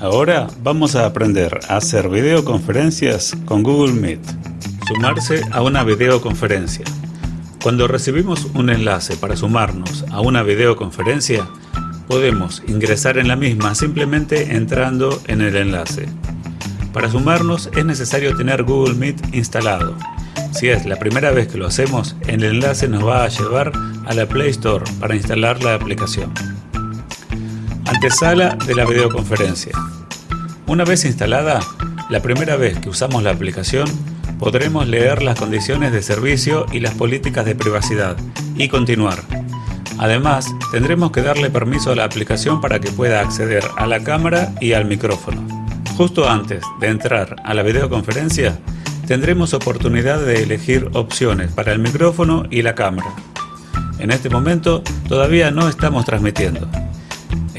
Ahora vamos a aprender a hacer videoconferencias con Google Meet. Sumarse a una videoconferencia. Cuando recibimos un enlace para sumarnos a una videoconferencia, podemos ingresar en la misma simplemente entrando en el enlace. Para sumarnos es necesario tener Google Meet instalado. Si es la primera vez que lo hacemos, el enlace nos va a llevar a la Play Store para instalar la aplicación. Antesala de la videoconferencia. Una vez instalada, la primera vez que usamos la aplicación, podremos leer las condiciones de servicio y las políticas de privacidad y continuar. Además, tendremos que darle permiso a la aplicación para que pueda acceder a la cámara y al micrófono. Justo antes de entrar a la videoconferencia, tendremos oportunidad de elegir opciones para el micrófono y la cámara. En este momento todavía no estamos transmitiendo.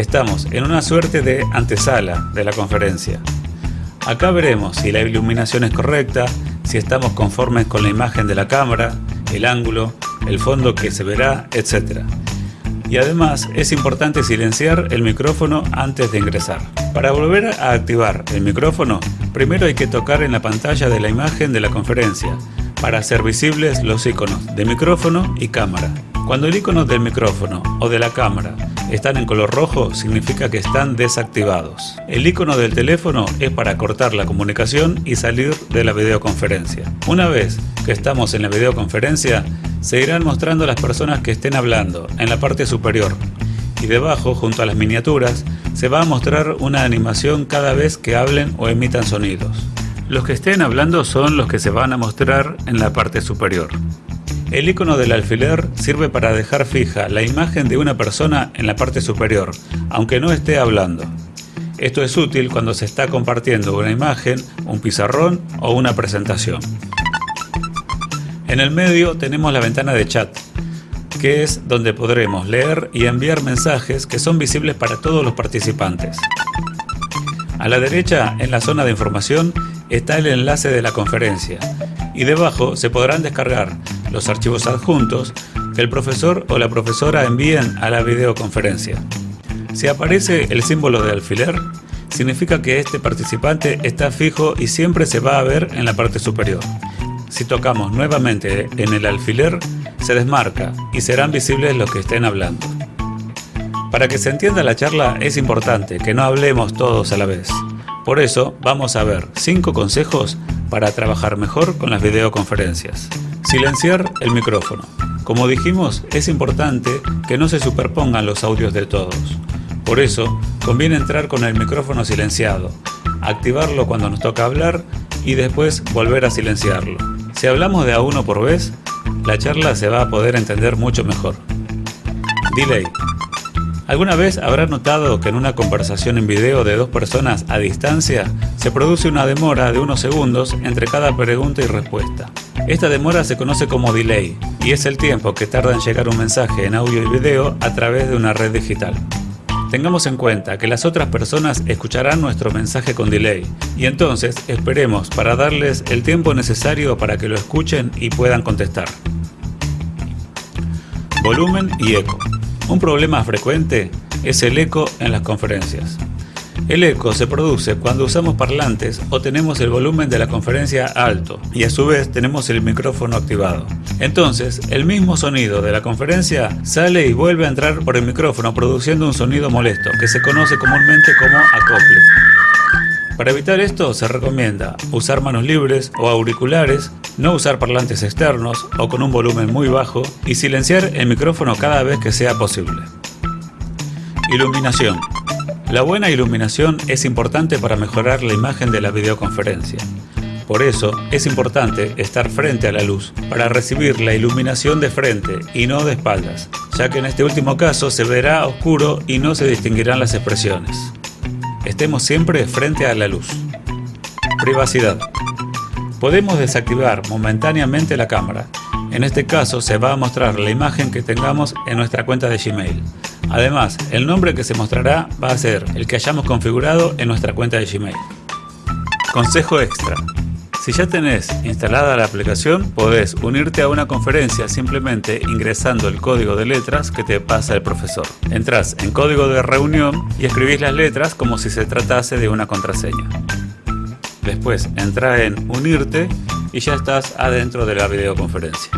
Estamos en una suerte de antesala de la conferencia. Acá veremos si la iluminación es correcta, si estamos conformes con la imagen de la cámara, el ángulo, el fondo que se verá, etc. Y además es importante silenciar el micrófono antes de ingresar. Para volver a activar el micrófono, primero hay que tocar en la pantalla de la imagen de la conferencia para hacer visibles los iconos de micrófono y cámara. Cuando el icono del micrófono o de la cámara están en color rojo, significa que están desactivados. El icono del teléfono es para cortar la comunicación y salir de la videoconferencia. Una vez que estamos en la videoconferencia, se irán mostrando las personas que estén hablando en la parte superior y debajo, junto a las miniaturas, se va a mostrar una animación cada vez que hablen o emitan sonidos. Los que estén hablando son los que se van a mostrar en la parte superior. El icono del alfiler sirve para dejar fija la imagen de una persona en la parte superior, aunque no esté hablando. Esto es útil cuando se está compartiendo una imagen, un pizarrón o una presentación. En el medio tenemos la ventana de chat, que es donde podremos leer y enviar mensajes que son visibles para todos los participantes. A la derecha, en la zona de información, está el enlace de la conferencia y debajo se podrán descargar los archivos adjuntos que el profesor o la profesora envíen a la videoconferencia. Si aparece el símbolo de alfiler, significa que este participante está fijo y siempre se va a ver en la parte superior. Si tocamos nuevamente en el alfiler, se desmarca y serán visibles los que estén hablando. Para que se entienda la charla es importante que no hablemos todos a la vez. Por eso vamos a ver 5 consejos para trabajar mejor con las videoconferencias. Silenciar el micrófono. Como dijimos, es importante que no se superpongan los audios de todos. Por eso, conviene entrar con el micrófono silenciado, activarlo cuando nos toca hablar y después volver a silenciarlo. Si hablamos de a uno por vez, la charla se va a poder entender mucho mejor. Delay. ¿Alguna vez habrá notado que en una conversación en video de dos personas a distancia se produce una demora de unos segundos entre cada pregunta y respuesta? Esta demora se conoce como delay y es el tiempo que tarda en llegar un mensaje en audio y video a través de una red digital. Tengamos en cuenta que las otras personas escucharán nuestro mensaje con delay y entonces esperemos para darles el tiempo necesario para que lo escuchen y puedan contestar. Volumen y eco. Un problema frecuente es el eco en las conferencias. El eco se produce cuando usamos parlantes o tenemos el volumen de la conferencia alto y a su vez tenemos el micrófono activado. Entonces, el mismo sonido de la conferencia sale y vuelve a entrar por el micrófono produciendo un sonido molesto que se conoce comúnmente como acople. Para evitar esto se recomienda usar manos libres o auriculares, no usar parlantes externos o con un volumen muy bajo y silenciar el micrófono cada vez que sea posible. Iluminación. La buena iluminación es importante para mejorar la imagen de la videoconferencia. Por eso es importante estar frente a la luz para recibir la iluminación de frente y no de espaldas, ya que en este último caso se verá oscuro y no se distinguirán las expresiones. Estemos siempre frente a la luz. Privacidad. Podemos desactivar momentáneamente la cámara. En este caso se va a mostrar la imagen que tengamos en nuestra cuenta de Gmail. Además, el nombre que se mostrará va a ser el que hayamos configurado en nuestra cuenta de Gmail. Consejo extra. Si ya tenés instalada la aplicación, podés unirte a una conferencia simplemente ingresando el código de letras que te pasa el profesor. Entrás en código de reunión y escribís las letras como si se tratase de una contraseña. Después entra en unirte y ya estás adentro de la videoconferencia.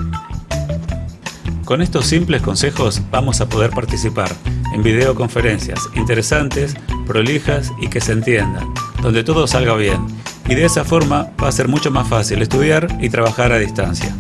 Con estos simples consejos vamos a poder participar en videoconferencias interesantes, prolijas y que se entiendan, donde todo salga bien y de esa forma va a ser mucho más fácil estudiar y trabajar a distancia.